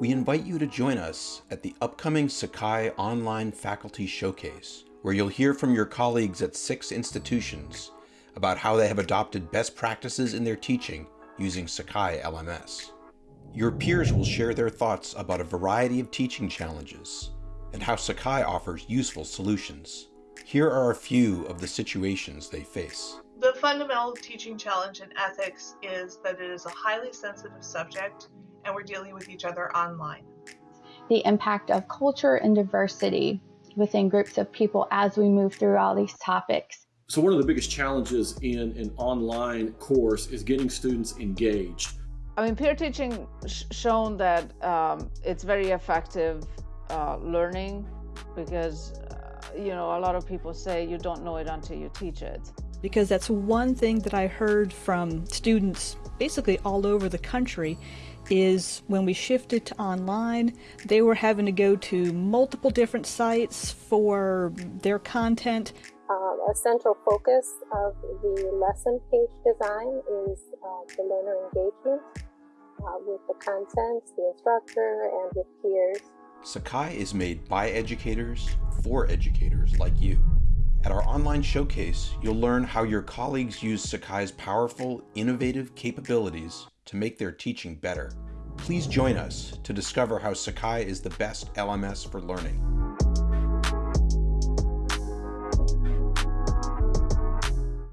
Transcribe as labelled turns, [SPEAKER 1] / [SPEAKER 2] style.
[SPEAKER 1] we invite you to join us at the upcoming Sakai Online Faculty Showcase, where you'll hear from your colleagues at six institutions about how they have adopted best practices in their teaching using Sakai LMS. Your peers will share their thoughts about a variety of teaching challenges and how Sakai offers useful solutions. Here are a few of the situations they face.
[SPEAKER 2] The fundamental teaching challenge in ethics is that it is a highly sensitive subject and we're dealing with each other online.
[SPEAKER 3] The impact of culture and diversity within groups of people as we move through all these topics.
[SPEAKER 4] So one of the biggest challenges in an online course is getting students engaged.
[SPEAKER 5] I mean, peer teaching sh shown that um, it's very effective uh, learning because, uh, you know, a lot of people say you don't know it until you teach it.
[SPEAKER 6] Because that's one thing that I heard from students basically all over the country is when we shifted to online, they were having to go to multiple different sites for their content.
[SPEAKER 7] Um, a central focus of the lesson page design is uh, the learner engagement uh, with the content, the instructor, and with peers.
[SPEAKER 1] Sakai is made by educators for educators like you. At our online showcase, you'll learn how your colleagues use Sakai's powerful, innovative capabilities to make their teaching better. Please join us to discover how Sakai is the best LMS for learning.